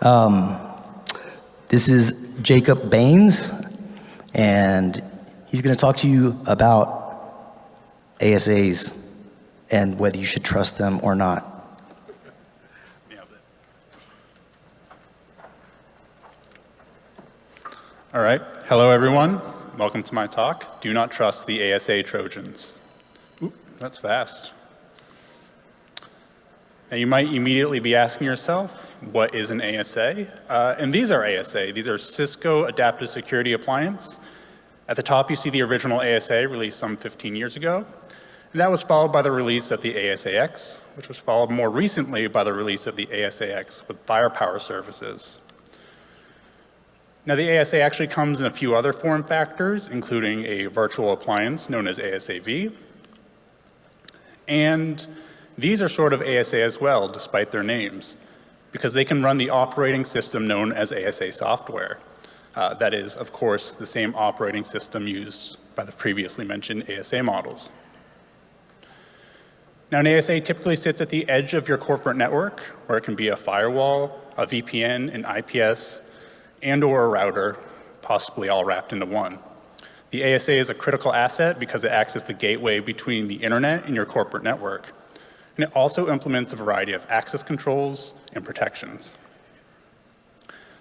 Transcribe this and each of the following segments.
Um, this is Jacob Baines, and he's going to talk to you about ASAs and whether you should trust them or not. All right. Hello, everyone. Welcome to my talk. Do not trust the ASA Trojans. Oop, that's fast. Now, you might immediately be asking yourself, what is an ASA? Uh, and these are ASA. These are Cisco Adaptive Security Appliance. At the top, you see the original ASA released some 15 years ago. And that was followed by the release of the ASAX, which was followed more recently by the release of the ASAX with firepower services. Now the ASA actually comes in a few other form factors, including a virtual appliance known as ASAV. And these are sort of ASA as well, despite their names, because they can run the operating system known as ASA software. Uh, that is, of course, the same operating system used by the previously mentioned ASA models. Now, an ASA typically sits at the edge of your corporate network, where it can be a firewall, a VPN, an IPS, and or a router, possibly all wrapped into one. The ASA is a critical asset because it acts as the gateway between the internet and your corporate network. And it also implements a variety of access controls and protections.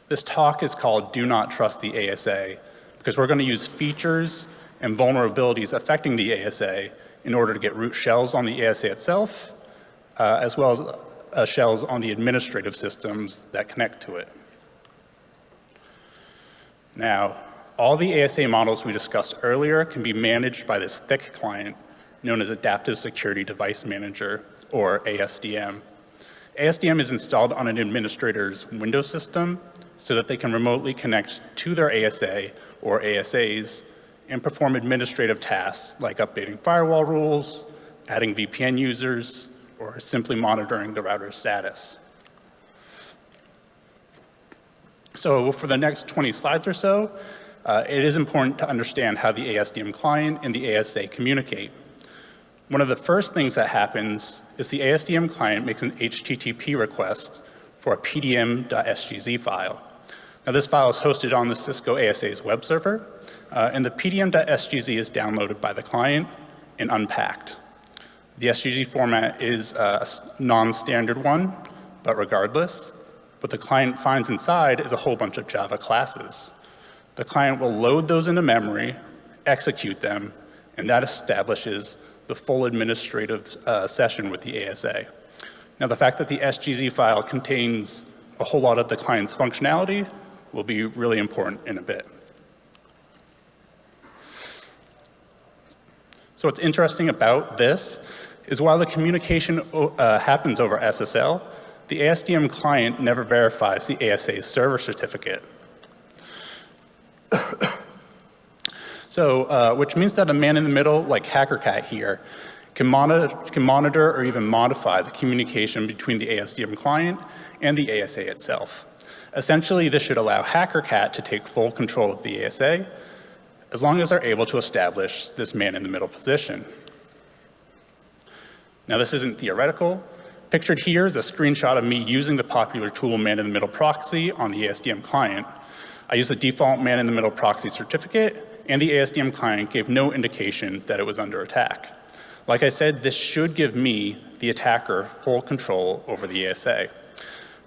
This talk is called Do Not Trust the ASA because we're going to use features and vulnerabilities affecting the ASA in order to get root shells on the ASA itself, uh, as well as uh, shells on the administrative systems that connect to it. Now, all the ASA models we discussed earlier can be managed by this thick client known as Adaptive Security Device Manager, or ASDM. ASDM is installed on an administrator's Windows system so that they can remotely connect to their ASA or ASAs and perform administrative tasks like updating firewall rules, adding VPN users, or simply monitoring the router's status. So for the next 20 slides or so, uh, it is important to understand how the ASDM client and the ASA communicate. One of the first things that happens is the ASDM client makes an HTTP request for a pdm.sgz file. Now this file is hosted on the Cisco ASA's web server, uh, and the pdm.sgz is downloaded by the client and unpacked. The SGZ format is a non-standard one, but regardless, what the client finds inside is a whole bunch of Java classes. The client will load those into memory, execute them, and that establishes the full administrative uh, session with the ASA. Now the fact that the SGZ file contains a whole lot of the client's functionality will be really important in a bit. So what's interesting about this is while the communication uh, happens over SSL, the ASDM client never verifies the ASA's server certificate. So, uh, which means that a man in the middle, like HackerCat here, can monitor, can monitor or even modify the communication between the ASDM client and the ASA itself. Essentially, this should allow HackerCat to take full control of the ASA as long as they're able to establish this man in the middle position. Now, this isn't theoretical. Pictured here is a screenshot of me using the popular tool man-in-the-middle proxy on the ASDM client. I use the default man-in-the-middle proxy certificate, and the ASDM client gave no indication that it was under attack. Like I said, this should give me, the attacker, full control over the ASA.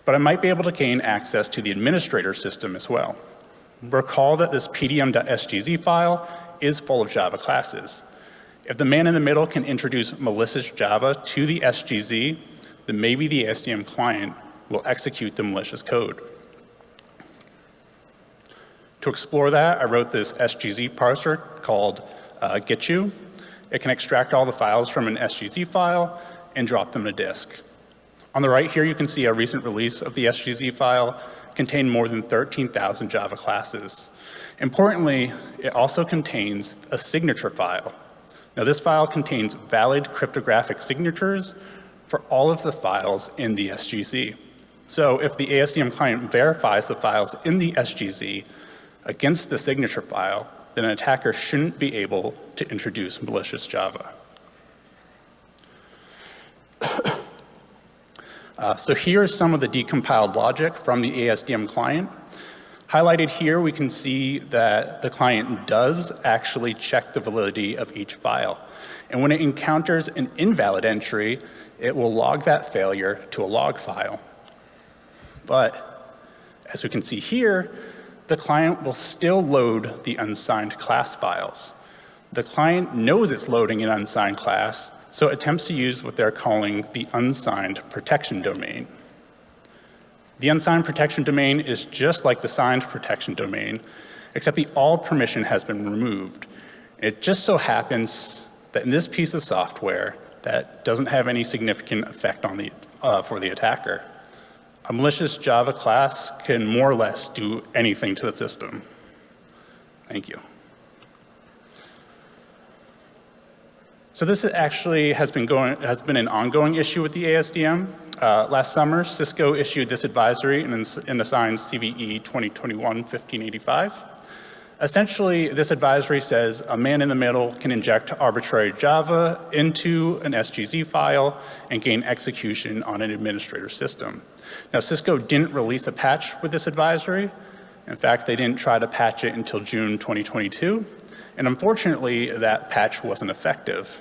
But I might be able to gain access to the administrator system as well. Recall that this pdm.sgz file is full of Java classes. If the man in the middle can introduce malicious Java to the SGZ, then maybe the ASDM client will execute the malicious code. To explore that, I wrote this SGZ parser called uh, getU. It can extract all the files from an SGZ file and drop them to disk. On the right here, you can see a recent release of the SGZ file contained more than 13,000 Java classes. Importantly, it also contains a signature file. Now this file contains valid cryptographic signatures for all of the files in the SGZ. So if the ASDM client verifies the files in the SGZ against the signature file, then an attacker shouldn't be able to introduce malicious Java. Uh, so here is some of the decompiled logic from the ASDM client. Highlighted here, we can see that the client does actually check the validity of each file. And when it encounters an invalid entry, it will log that failure to a log file. But as we can see here, the client will still load the unsigned class files. The client knows it's loading an unsigned class, so it attempts to use what they're calling the unsigned protection domain. The unsigned protection domain is just like the signed protection domain, except the all permission has been removed. It just so happens that in this piece of software, that doesn't have any significant effect on the, uh, for the attacker. A malicious Java class can more or less do anything to the system. Thank you. So this actually has been, going, has been an ongoing issue with the ASDM. Uh, last summer, Cisco issued this advisory and, and assigned CVE 2021-1585. Essentially, this advisory says a man in the middle can inject arbitrary Java into an SGZ file and gain execution on an administrator system. Now, Cisco didn't release a patch with this advisory. In fact, they didn't try to patch it until June 2022. And unfortunately, that patch wasn't effective.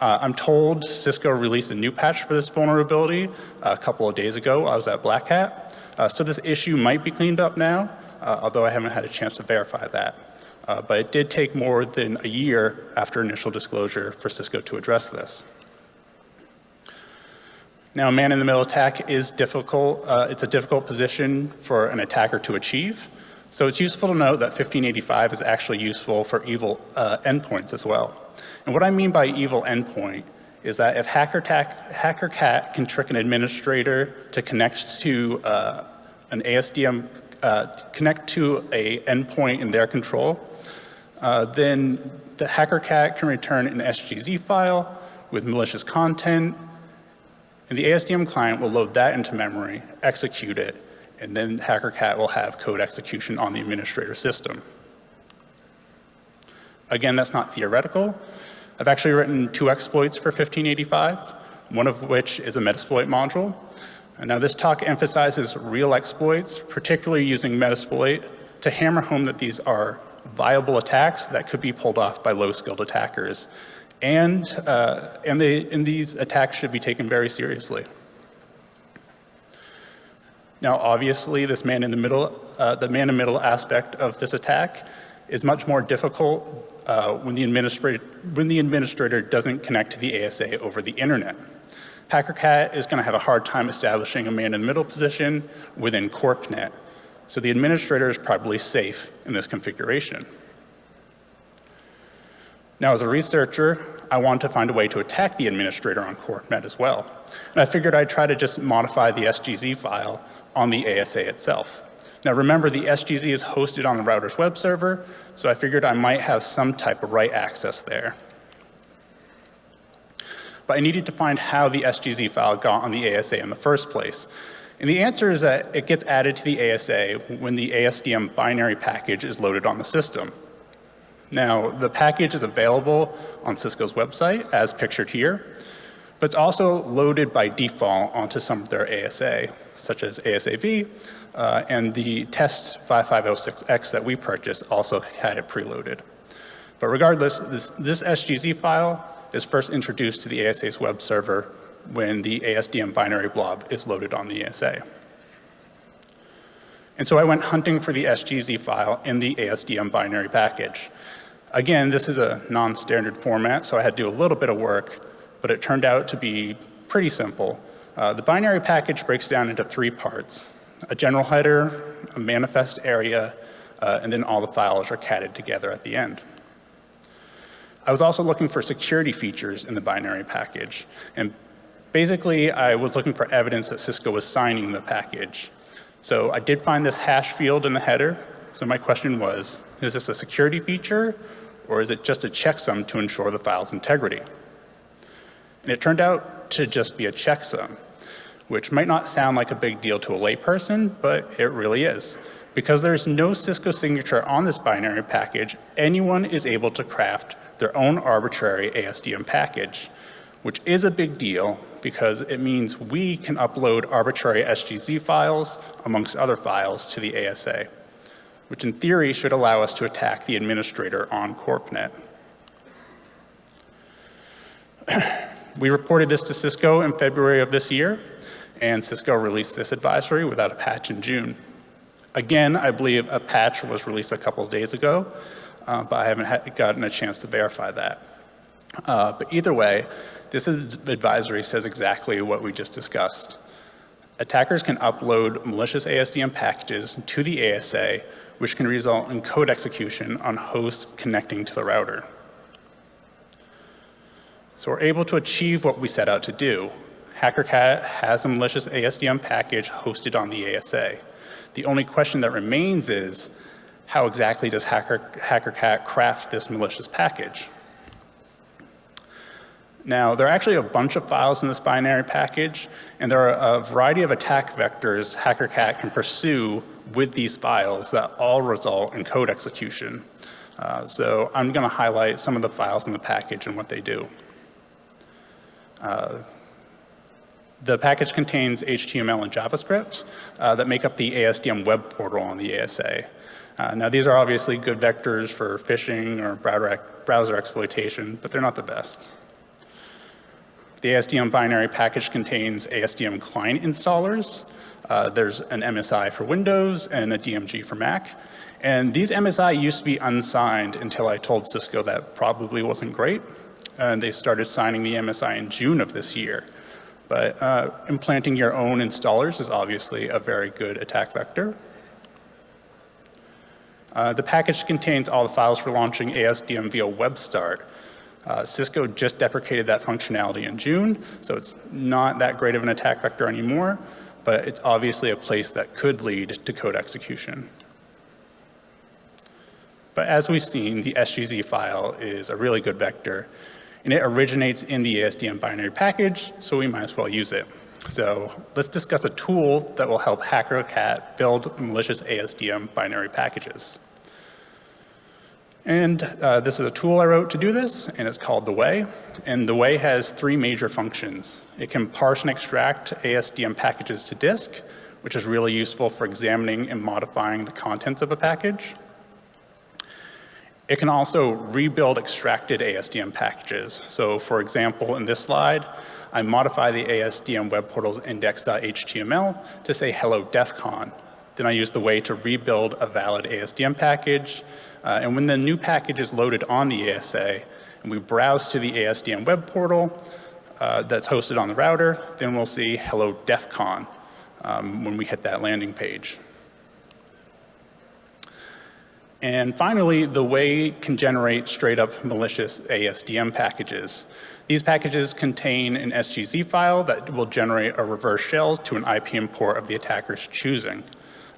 Uh, I'm told Cisco released a new patch for this vulnerability a couple of days ago. I was at Black Hat. Uh, so this issue might be cleaned up now, uh, although I haven't had a chance to verify that. Uh, but it did take more than a year after initial disclosure for Cisco to address this. Now, a man-in-the-middle attack is difficult. Uh, it's a difficult position for an attacker to achieve. So it's useful to note that 1585 is actually useful for evil uh, endpoints as well. And what I mean by evil endpoint is that if HackerCat, can trick an administrator to connect to uh, an ASDM, uh, connect to a endpoint in their control, uh, then the HackerCat can return an SGZ file with malicious content, and the ASDM client will load that into memory, execute it, and then HackerCat will have code execution on the administrator system. Again, that's not theoretical. I've actually written two exploits for 1585, one of which is a Metasploit module. And now this talk emphasizes real exploits, particularly using Metasploit to hammer home that these are viable attacks that could be pulled off by low-skilled attackers. And, uh, and, they, and these attacks should be taken very seriously. Now, obviously, this man in the middle, uh, the man in the middle aspect of this attack is much more difficult uh, when, the administrator, when the administrator doesn't connect to the ASA over the internet. HackerCat is going to have a hard time establishing a man in the middle position within CorpNet. So the administrator is probably safe in this configuration. Now, as a researcher, I wanted to find a way to attack the administrator on CorpNet as well. And I figured I'd try to just modify the SGZ file on the ASA itself. Now remember, the SGZ is hosted on the router's web server, so I figured I might have some type of write access there. But I needed to find how the SGZ file got on the ASA in the first place. And the answer is that it gets added to the ASA when the ASDM binary package is loaded on the system. Now, the package is available on Cisco's website, as pictured here, but it's also loaded by default onto some of their ASA, such as ASAV, uh, and the test 5506X that we purchased also had it preloaded. But regardless, this, this SGZ file is first introduced to the ASA's web server when the ASDM binary blob is loaded on the ASA. And so I went hunting for the SGZ file in the ASDM binary package. Again, this is a non-standard format, so I had to do a little bit of work, but it turned out to be pretty simple. Uh, the binary package breaks down into three parts a general header, a manifest area, uh, and then all the files are catted together at the end. I was also looking for security features in the binary package. And basically, I was looking for evidence that Cisco was signing the package. So I did find this hash field in the header. So my question was, is this a security feature or is it just a checksum to ensure the file's integrity? And it turned out to just be a checksum which might not sound like a big deal to a layperson, but it really is. Because there's no Cisco signature on this binary package, anyone is able to craft their own arbitrary ASDM package. Which is a big deal because it means we can upload arbitrary SGZ files amongst other files to the ASA, which in theory should allow us to attack the administrator on CorpNet. we reported this to Cisco in February of this year, and Cisco released this advisory without a patch in June. Again, I believe a patch was released a couple days ago, uh, but I haven't gotten a chance to verify that. Uh, but either way, this advisory says exactly what we just discussed. Attackers can upload malicious ASDM packages to the ASA, which can result in code execution on hosts connecting to the router. So we're able to achieve what we set out to do. HackerCat has a malicious ASDM package hosted on the ASA. The only question that remains is, how exactly does Hacker, HackerCat craft this malicious package? Now, there are actually a bunch of files in this binary package, and there are a variety of attack vectors HackerCat can pursue with these files that all result in code execution. Uh, so I'm going to highlight some of the files in the package and what they do. Uh, the package contains HTML and JavaScript uh, that make up the ASDM web portal on the ASA. Uh, now these are obviously good vectors for phishing or browser, browser exploitation, but they're not the best. The ASDM binary package contains ASDM client installers. Uh, there's an MSI for Windows and a DMG for Mac. And these MSI used to be unsigned until I told Cisco that probably wasn't great. And they started signing the MSI in June of this year. But uh, implanting your own installers is obviously a very good attack vector. Uh, the package contains all the files for launching ASDM via WebStart, uh, Cisco just deprecated that functionality in June, so it's not that great of an attack vector anymore, but it's obviously a place that could lead to code execution. But as we've seen, the SGZ file is a really good vector, and it originates in the ASDM binary package, so we might as well use it. So let's discuss a tool that will help HackerCat build malicious ASDM binary packages. And uh, this is a tool I wrote to do this, and it's called The Way. And The Way has three major functions. It can parse and extract ASDM packages to disk, which is really useful for examining and modifying the contents of a package. It can also rebuild extracted ASDM packages. So for example, in this slide, I modify the ASDM web portal's index.html to say hello DEFCON. Then I use the way to rebuild a valid ASDM package uh, and when the new package is loaded on the ASA and we browse to the ASDM web portal uh, that's hosted on the router, then we'll see hello DEF CON um, when we hit that landing page. And finally, the way can generate straight up malicious ASDM packages. These packages contain an SGZ file that will generate a reverse shell to an IPM port of the attacker's choosing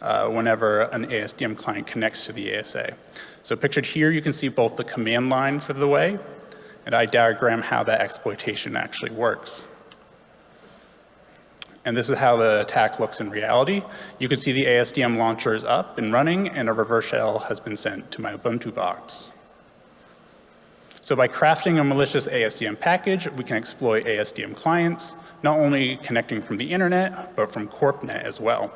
uh, whenever an ASDM client connects to the ASA. So pictured here, you can see both the command line for the way, and I diagram how that exploitation actually works. And this is how the attack looks in reality. You can see the ASDM launcher is up and running, and a reverse shell has been sent to my Ubuntu box. So by crafting a malicious ASDM package, we can exploit ASDM clients, not only connecting from the internet, but from CorpNet as well.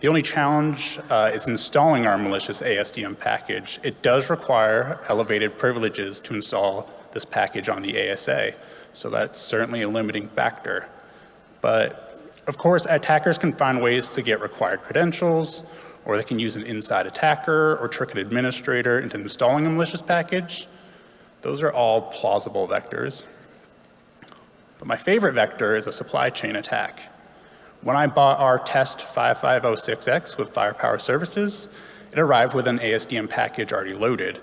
The only challenge uh, is installing our malicious ASDM package. It does require elevated privileges to install this package on the ASA, so that's certainly a limiting factor. But of course, attackers can find ways to get required credentials, or they can use an inside attacker or trick an administrator into installing a malicious package. Those are all plausible vectors. But my favorite vector is a supply chain attack. When I bought our test 5506X with Firepower Services, it arrived with an ASDM package already loaded.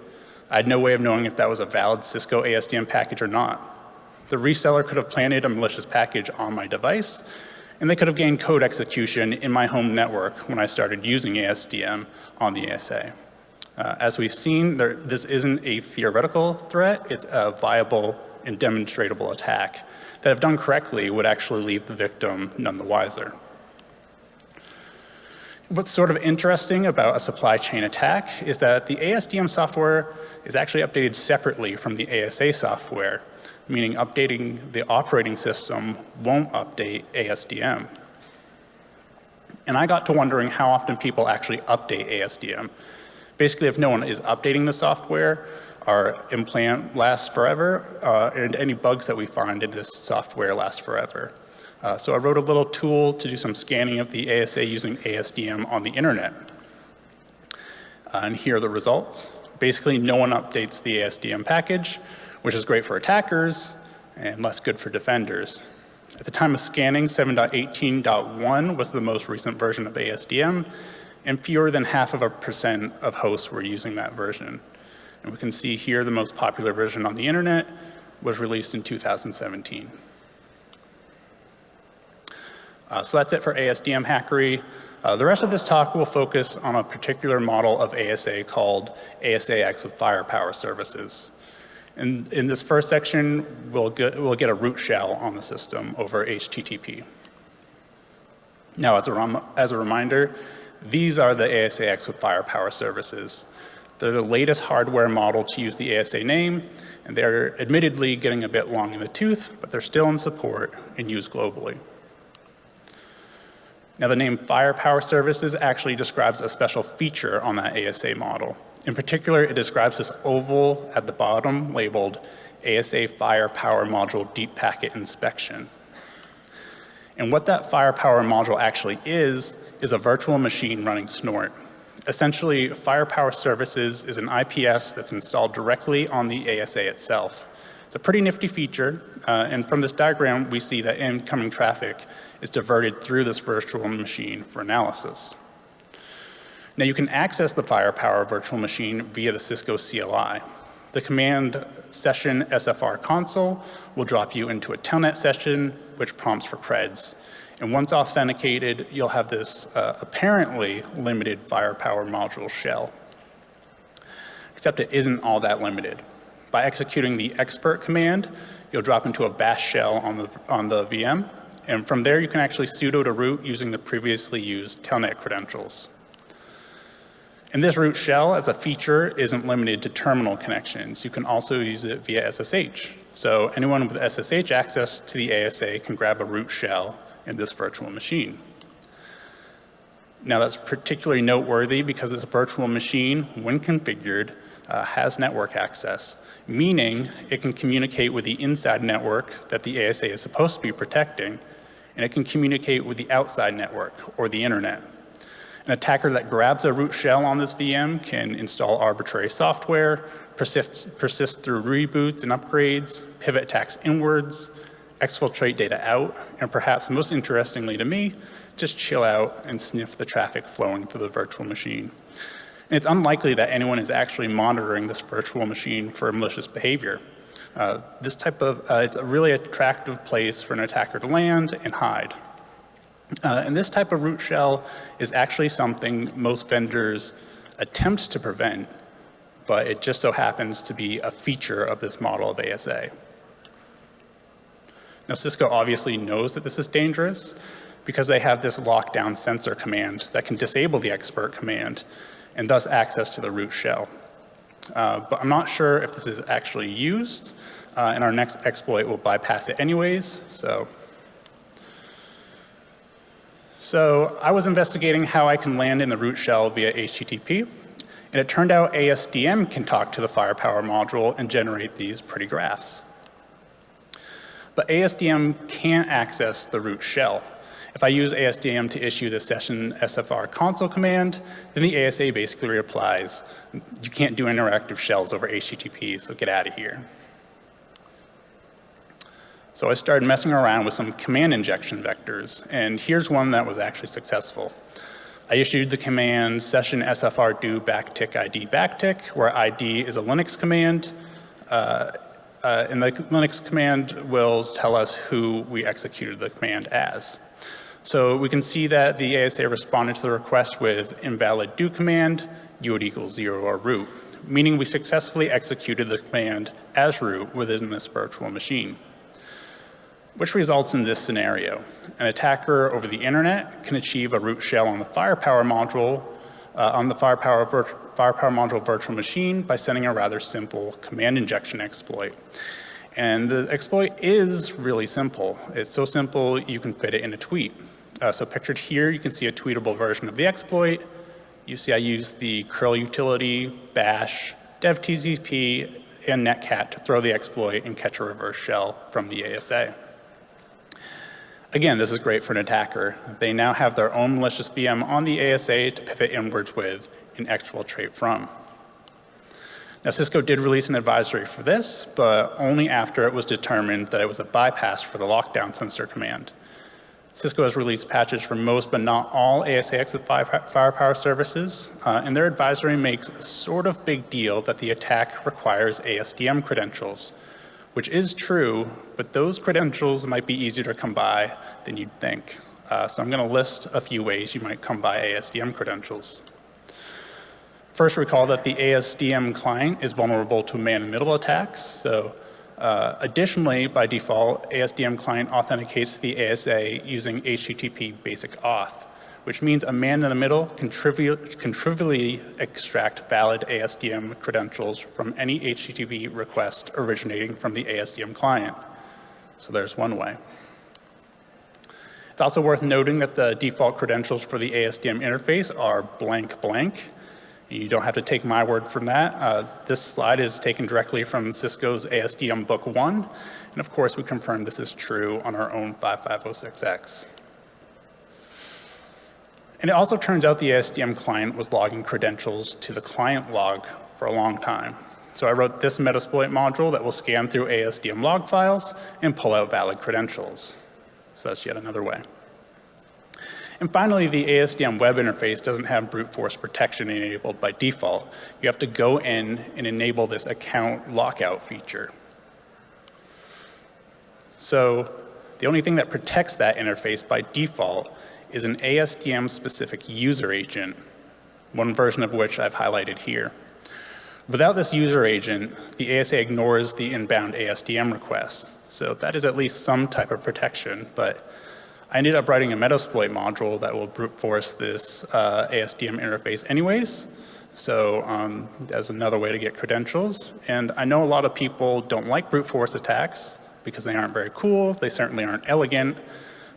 I had no way of knowing if that was a valid Cisco ASDM package or not. The reseller could have planted a malicious package on my device, and they could have gained code execution in my home network when I started using ASDM on the ASA. Uh, as we've seen, there, this isn't a theoretical threat, it's a viable and demonstrable attack that if done correctly would actually leave the victim none the wiser. What's sort of interesting about a supply chain attack is that the ASDM software is actually updated separately from the ASA software. meaning updating the operating system won't update ASDM. And I got to wondering how often people actually update ASDM. Basically, if no one is updating the software, our implant lasts forever, uh, and any bugs that we find in this software last forever. Uh, so I wrote a little tool to do some scanning of the ASA using ASDM on the internet. Uh, and here are the results. Basically, no one updates the ASDM package, which is great for attackers and less good for defenders. At the time of scanning, 7.18.1 was the most recent version of ASDM, and fewer than half of a percent of hosts were using that version. And we can see here the most popular version on the internet was released in 2017. Uh, so that's it for ASDM hackery. Uh, the rest of this talk will focus on a particular model of ASA called ASAX with firepower services. And in this first section, we'll get, we'll get a root shell on the system over HTTP. Now, as a, as a reminder, these are the ASAX with firepower services. They're the latest hardware model to use the ASA name, and they're admittedly getting a bit long in the tooth, but they're still in support and used globally. Now the name Firepower Services actually describes a special feature on that ASA model. In particular, it describes this oval at the bottom labeled ASA Firepower Module Deep Packet Inspection. And what that firepower module actually is, is a virtual machine running Snort. Essentially, Firepower Services is an IPS that's installed directly on the ASA itself. It's a pretty nifty feature, uh, and from this diagram, we see that incoming traffic is diverted through this virtual machine for analysis. Now you can access the Firepower virtual machine via the Cisco CLI. The command session SFR console will drop you into a telnet session, which prompts for creds. And once authenticated, you'll have this uh, apparently limited firepower module shell. Except it isn't all that limited. By executing the expert command, you'll drop into a bash shell on the, on the VM, and from there, you can actually sudo to root using the previously used telnet credentials. And this root shell as a feature isn't limited to terminal connections. You can also use it via SSH. So anyone with SSH access to the ASA can grab a root shell in this virtual machine. Now that's particularly noteworthy because this virtual machine, when configured, uh, has network access, meaning it can communicate with the inside network that the ASA is supposed to be protecting and it can communicate with the outside network or the internet. An attacker that grabs a root shell on this VM can install arbitrary software, persist, persist through reboots and upgrades, pivot attacks inwards, exfiltrate data out, and perhaps most interestingly to me, just chill out and sniff the traffic flowing through the virtual machine. And it's unlikely that anyone is actually monitoring this virtual machine for malicious behavior. Uh, this type of, uh, it's a really attractive place for an attacker to land and hide. Uh, and this type of root shell is actually something most vendors attempt to prevent, but it just so happens to be a feature of this model of ASA. Now Cisco obviously knows that this is dangerous because they have this lockdown sensor command that can disable the expert command and thus access to the root shell. Uh, but I'm not sure if this is actually used, uh, and our next exploit will bypass it anyways, so. So I was investigating how I can land in the root shell via HTTP, and it turned out ASDM can talk to the firepower module and generate these pretty graphs. But ASDM can't access the root shell. If I use ASDM to issue the session SFR console command, then the ASA basically replies, you can't do interactive shells over HTTP, so get out of here. So I started messing around with some command injection vectors, and here's one that was actually successful. I issued the command session SFR do backtick ID backtick, where ID is a Linux command, uh, uh, and the Linux command will tell us who we executed the command as. So we can see that the ASA responded to the request with invalid do command, UID equals zero or root, meaning we successfully executed the command as root within this virtual machine. Which results in this scenario. An attacker over the internet can achieve a root shell on the firepower module, uh, on the firepower, firepower module virtual machine by sending a rather simple command injection exploit. And the exploit is really simple. It's so simple you can fit it in a tweet. Uh, so pictured here, you can see a tweetable version of the exploit. You see I use the curl utility, bash, devtcp, and netcat to throw the exploit and catch a reverse shell from the ASA. Again, this is great for an attacker. They now have their own malicious VM on the ASA to pivot inwards with and exfiltrate from. Now, Cisco did release an advisory for this, but only after it was determined that it was a bypass for the lockdown sensor command. Cisco has released patches for most but not all ASA exit firepower services, uh, and their advisory makes a sort of big deal that the attack requires ASDM credentials, which is true, but those credentials might be easier to come by than you'd think. Uh, so I'm going to list a few ways you might come by ASDM credentials. First, recall that the ASDM client is vulnerable to man-in-the-middle attacks, so uh, additionally, by default, ASDM client authenticates the ASA using HTTP basic auth, which means a man in the middle can, can trivially extract valid ASDM credentials from any HTTP request originating from the ASDM client. So there's one way. It's also worth noting that the default credentials for the ASDM interface are blank blank, you don't have to take my word from that. Uh, this slide is taken directly from Cisco's ASDM Book 1. And of course, we confirm this is true on our own 5506X. And it also turns out the ASDM client was logging credentials to the client log for a long time. So I wrote this Metasploit module that will scan through ASDM log files and pull out valid credentials. So that's yet another way. And finally, the ASDM web interface doesn't have brute force protection enabled by default. You have to go in and enable this account lockout feature. So the only thing that protects that interface by default is an ASDM specific user agent, one version of which I've highlighted here. Without this user agent, the ASA ignores the inbound ASDM requests. So that is at least some type of protection, but I ended up writing a Metasploit module that will brute force this uh, ASDM interface anyways. So um, as another way to get credentials. And I know a lot of people don't like brute force attacks because they aren't very cool. They certainly aren't elegant.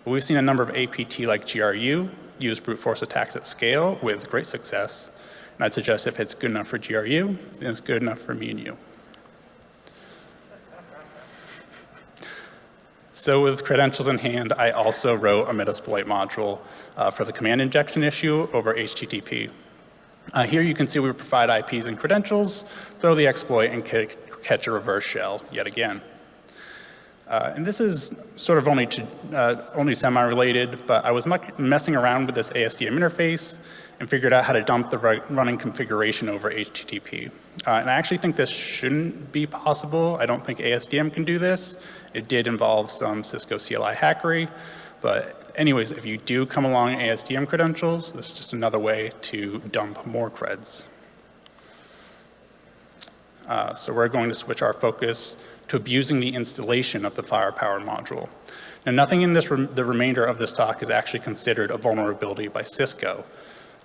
But we've seen a number of APT like GRU use brute force attacks at scale with great success. And I'd suggest if it's good enough for GRU, then it's good enough for me and you. So with credentials in hand, I also wrote a Metasploit module uh, for the command injection issue over HTTP. Uh, here you can see we provide IPs and credentials, throw the exploit, and catch a reverse shell yet again. Uh, and this is sort of only, to, uh, only semi-related, but I was messing around with this ASDM interface and figured out how to dump the running configuration over HTTP. Uh, and I actually think this shouldn't be possible. I don't think ASDM can do this. It did involve some Cisco CLI hackery. But anyways, if you do come along ASDM credentials, this is just another way to dump more creds. Uh, so we're going to switch our focus to abusing the installation of the firepower module. Now nothing in this re the remainder of this talk is actually considered a vulnerability by Cisco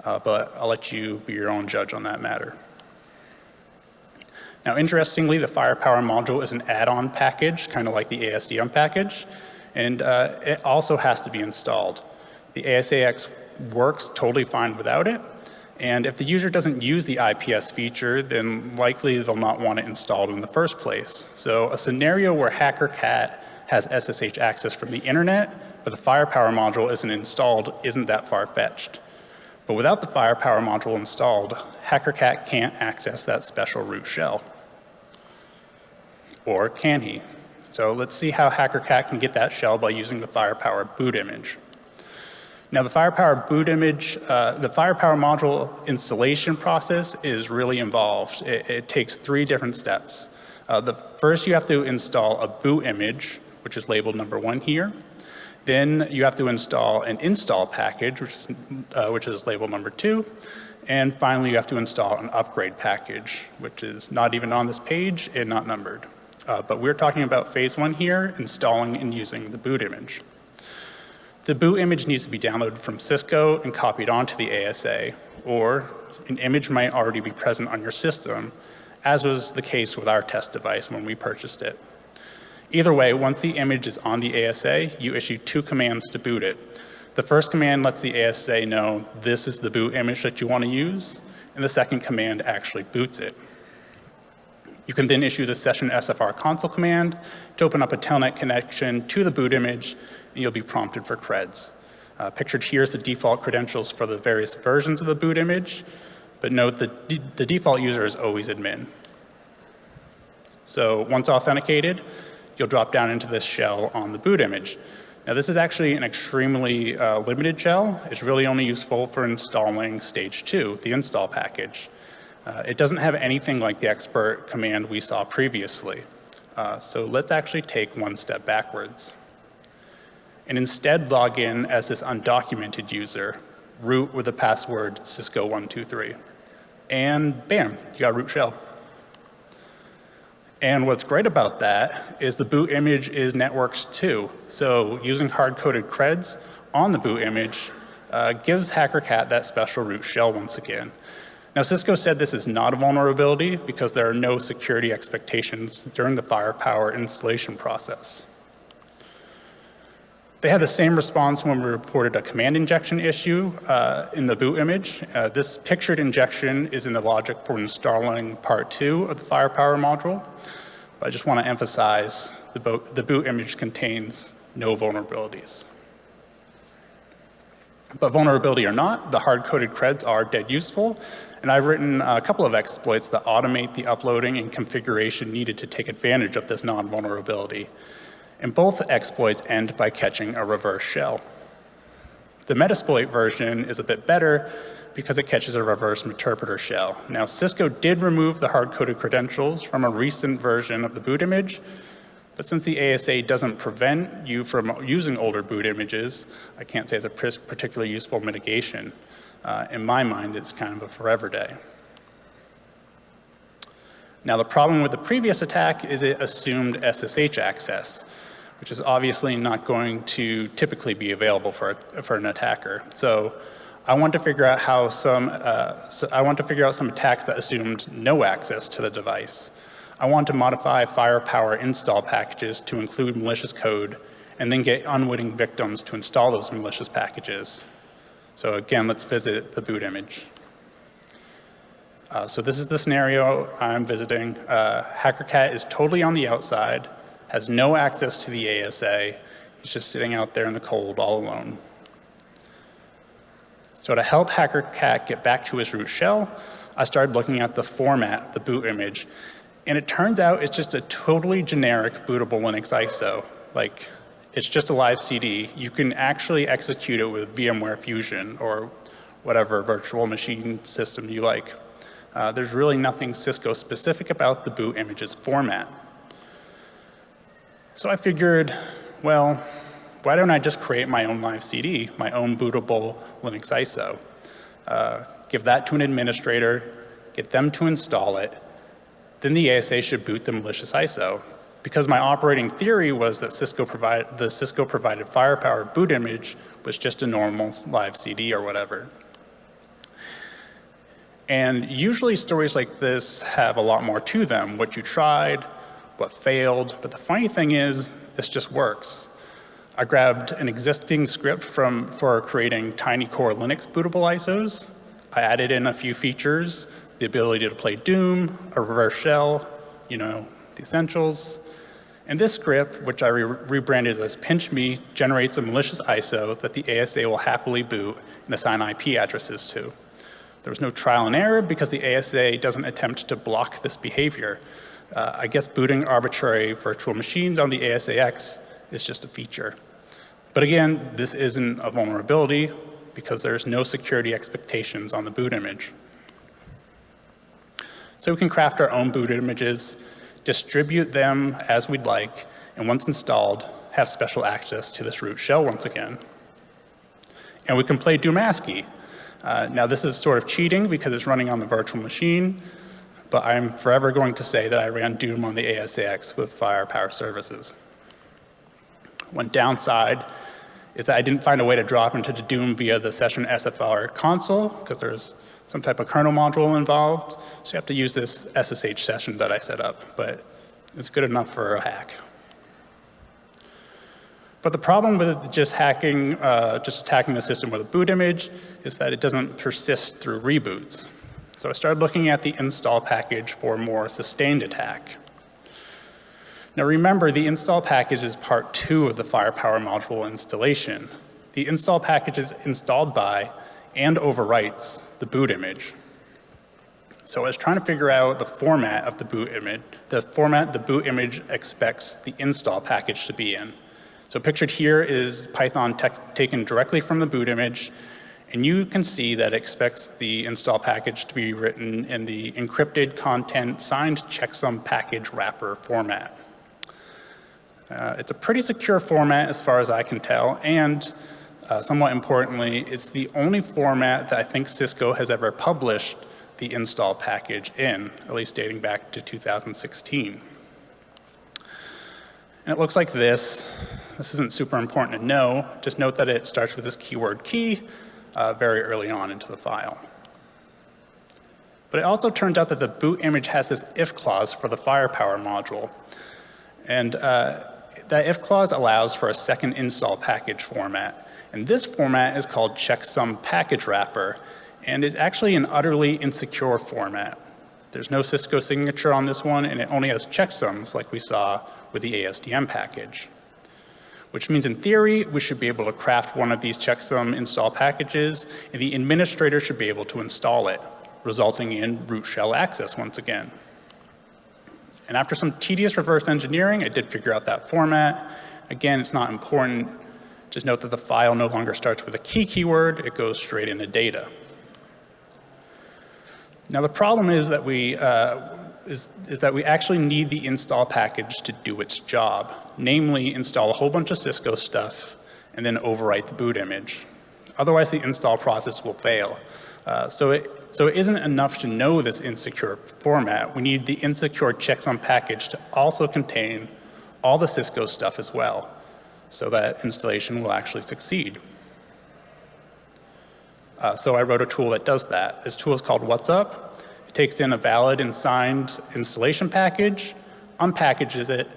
uh, but I'll let you be your own judge on that matter. Now, interestingly, the Firepower module is an add-on package, kind of like the ASDM package, and uh, it also has to be installed. The ASAX works totally fine without it, and if the user doesn't use the IPS feature, then likely they'll not want it installed in the first place. So a scenario where HackerCat has SSH access from the internet, but the Firepower module isn't installed isn't that far-fetched. But without the firepower module installed, HackerCat can't access that special root shell. Or can he? So let's see how HackerCat can get that shell by using the firepower boot image. Now the firepower boot image, uh, the firepower module installation process is really involved. It, it takes three different steps. Uh, the first you have to install a boot image, which is labeled number one here. Then you have to install an install package, which is, uh, which is label number two. And finally, you have to install an upgrade package, which is not even on this page and not numbered. Uh, but we're talking about phase one here, installing and using the boot image. The boot image needs to be downloaded from Cisco and copied onto the ASA, or an image might already be present on your system, as was the case with our test device when we purchased it. Either way, once the image is on the ASA, you issue two commands to boot it. The first command lets the ASA know this is the boot image that you want to use, and the second command actually boots it. You can then issue the session SFR console command to open up a telnet connection to the boot image, and you'll be prompted for creds. Uh, pictured here is the default credentials for the various versions of the boot image, but note that the default user is always admin. So once authenticated, you'll drop down into this shell on the boot image. Now this is actually an extremely uh, limited shell. It's really only useful for installing stage two, the install package. Uh, it doesn't have anything like the expert command we saw previously. Uh, so let's actually take one step backwards and instead log in as this undocumented user, root with the password Cisco123. And bam, you got root shell. And what's great about that is the boot image is networked too. So using hard-coded creds on the boot image uh, gives HackerCat that special root shell once again. Now Cisco said this is not a vulnerability because there are no security expectations during the firepower installation process. They had the same response when we reported a command injection issue uh, in the boot image. Uh, this pictured injection is in the logic for installing part two of the firepower module. But I just want to emphasize the, the boot image contains no vulnerabilities. But vulnerability or not, the hard-coded creds are dead useful. And I've written a couple of exploits that automate the uploading and configuration needed to take advantage of this non-vulnerability and both exploits end by catching a reverse shell. The Metasploit version is a bit better because it catches a reverse interpreter shell. Now, Cisco did remove the hard-coded credentials from a recent version of the boot image, but since the ASA doesn't prevent you from using older boot images, I can't say it's a particularly useful mitigation. Uh, in my mind, it's kind of a forever day. Now, the problem with the previous attack is it assumed SSH access which is obviously not going to typically be available for, for an attacker. So I want to figure out how some, uh, so I want to figure out some attacks that assumed no access to the device. I want to modify firepower install packages to include malicious code and then get unwitting victims to install those malicious packages. So again, let's visit the boot image. Uh, so this is the scenario I'm visiting. Uh, HackerCat is totally on the outside has no access to the ASA. He's just sitting out there in the cold all alone. So to help HackerCat get back to his root shell, I started looking at the format, the boot image, and it turns out it's just a totally generic bootable Linux ISO. Like, it's just a live CD. You can actually execute it with VMware Fusion or whatever virtual machine system you like. Uh, there's really nothing Cisco specific about the boot image's format. So I figured, well, why don't I just create my own live CD, my own bootable Linux ISO? Uh, give that to an administrator, get them to install it, then the ASA should boot the malicious ISO. Because my operating theory was that Cisco provide, the Cisco provided firepower boot image was just a normal live CD or whatever. And usually stories like this have a lot more to them. What you tried, what failed. But the funny thing is, this just works. I grabbed an existing script from, for creating tiny core Linux bootable ISOs. I added in a few features, the ability to play Doom, a reverse shell, you know, the essentials. And this script, which I re rebranded as Pinch Me, generates a malicious ISO that the ASA will happily boot and assign IP addresses to. There was no trial and error because the ASA doesn't attempt to block this behavior. Uh, I guess booting arbitrary virtual machines on the ASAX is just a feature. But again, this isn't a vulnerability because there's no security expectations on the boot image. So we can craft our own boot images, distribute them as we'd like, and once installed, have special access to this root shell once again. And we can play Doom ASCII. Uh, now this is sort of cheating because it's running on the virtual machine, but I'm forever going to say that I ran Doom on the ASAX with Firepower Services. One downside is that I didn't find a way to drop into the Doom via the session SFR console because there's some type of kernel module involved. So you have to use this SSH session that I set up, but it's good enough for a hack. But the problem with just hacking, uh, just attacking the system with a boot image is that it doesn't persist through reboots. So I started looking at the install package for more sustained attack. Now remember, the install package is part two of the firepower module installation. The install package is installed by and overwrites the boot image. So I was trying to figure out the format of the boot image, the format the boot image expects the install package to be in. So pictured here is Python taken directly from the boot image, and you can see that it expects the install package to be written in the encrypted content signed checksum package wrapper format. Uh, it's a pretty secure format as far as I can tell, and uh, somewhat importantly, it's the only format that I think Cisco has ever published the install package in, at least dating back to 2016. And it looks like this. This isn't super important to know. Just note that it starts with this keyword key uh, very early on into the file. But it also turns out that the boot image has this if clause for the firepower module. And uh, that if clause allows for a second install package format. And this format is called checksum package wrapper, and is actually an utterly insecure format. There's no Cisco signature on this one, and it only has checksums like we saw with the ASDM package. Which means in theory, we should be able to craft one of these checksum install packages, and the administrator should be able to install it, resulting in root shell access once again. And after some tedious reverse engineering, I did figure out that format. Again, it's not important. Just note that the file no longer starts with a key keyword, it goes straight into data. Now the problem is that we, uh, is, is that we actually need the install package to do its job, namely install a whole bunch of Cisco stuff and then overwrite the boot image. Otherwise the install process will fail. Uh, so, it, so it isn't enough to know this insecure format. We need the insecure checksum package to also contain all the Cisco stuff as well, so that installation will actually succeed. Uh, so I wrote a tool that does that. This tool is called What's Up. It takes in a valid and signed installation package, unpackages it,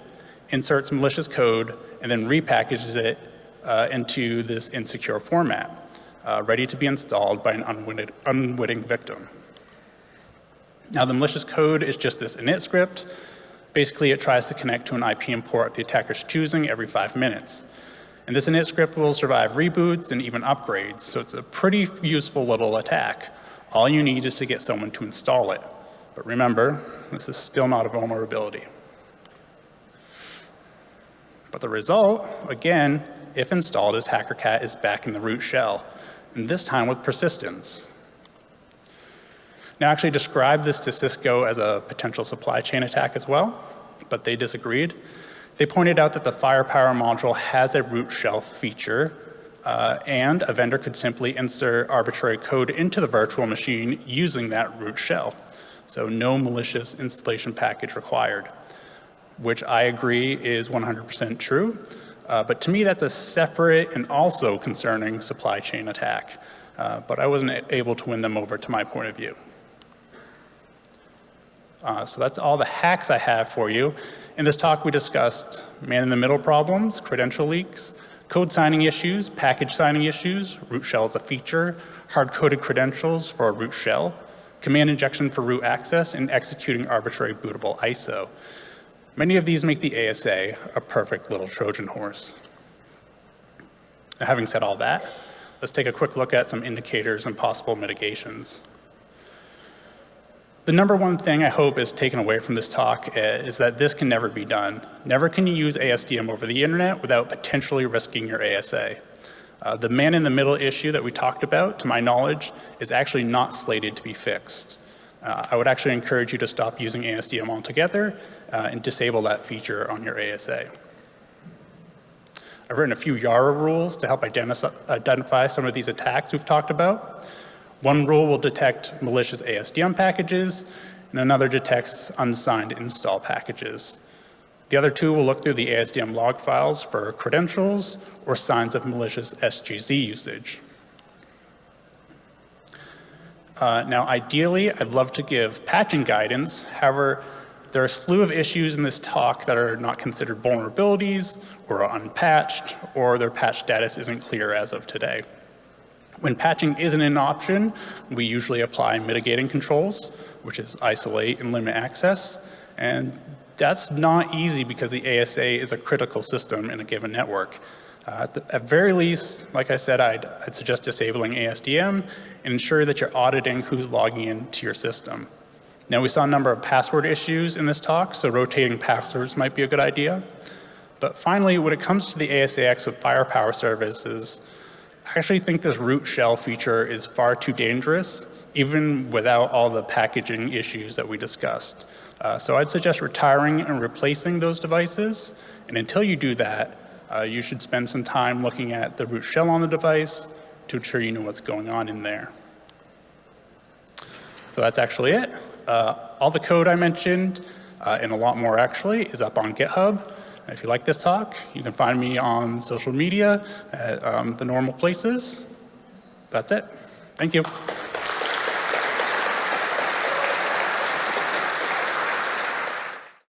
inserts malicious code, and then repackages it uh, into this insecure format uh, ready to be installed by an unwitting, unwitting victim. Now the malicious code is just this init script. Basically it tries to connect to an IPM port the attacker's choosing every five minutes. And this init script will survive reboots and even upgrades, so it's a pretty useful little attack. All you need is to get someone to install it. But remember, this is still not a vulnerability. But the result, again, if installed, is HackerCat is back in the root shell and this time with persistence. Now, I actually described this to Cisco as a potential supply chain attack as well, but they disagreed. They pointed out that the firepower module has a root shell feature uh, and a vendor could simply insert arbitrary code into the virtual machine using that root shell. So no malicious installation package required, which I agree is 100% true. Uh, but to me, that's a separate and also concerning supply chain attack. Uh, but I wasn't able to win them over to my point of view. Uh, so that's all the hacks I have for you. In this talk, we discussed man-in-the-middle problems, credential leaks, code signing issues, package signing issues, root shell as a feature, hard-coded credentials for a root shell, command injection for root access, and executing arbitrary bootable ISO. Many of these make the ASA a perfect little Trojan horse. Now, having said all that, let's take a quick look at some indicators and possible mitigations. The number one thing I hope is taken away from this talk is that this can never be done. Never can you use ASDM over the internet without potentially risking your ASA. Uh, the man-in-the-middle issue that we talked about, to my knowledge, is actually not slated to be fixed. Uh, I would actually encourage you to stop using ASDM altogether uh, and disable that feature on your ASA. I've written a few YARA rules to help identify some of these attacks we've talked about. One rule will detect malicious ASDM packages, and another detects unsigned install packages. The other two will look through the ASDM log files for credentials or signs of malicious SGZ usage. Uh, now, ideally, I'd love to give patching guidance. However, There are a slew of issues in this talk that are not considered vulnerabilities or are unpatched or their patch status isn't clear as of today. When patching isn't an option, we usually apply mitigating controls, which is isolate and limit access. And that's not easy because the ASA is a critical system in a given network. Uh, at, the, at very least, like I said, I'd, I'd suggest disabling ASDM and ensure that you're auditing who's logging into your system. Now, we saw a number of password issues in this talk, so rotating passwords might be a good idea. But finally, when it comes to the ASAX with firepower services, I actually think this root shell feature is far too dangerous, even without all the packaging issues that we discussed. Uh, so I'd suggest retiring and replacing those devices. And until you do that, uh, you should spend some time looking at the root shell on the device to ensure you know what's going on in there. So that's actually it. Uh, all the code I mentioned, uh, and a lot more actually, is up on GitHub. If you like this talk, you can find me on social media at um, the normal places. That's it. Thank you.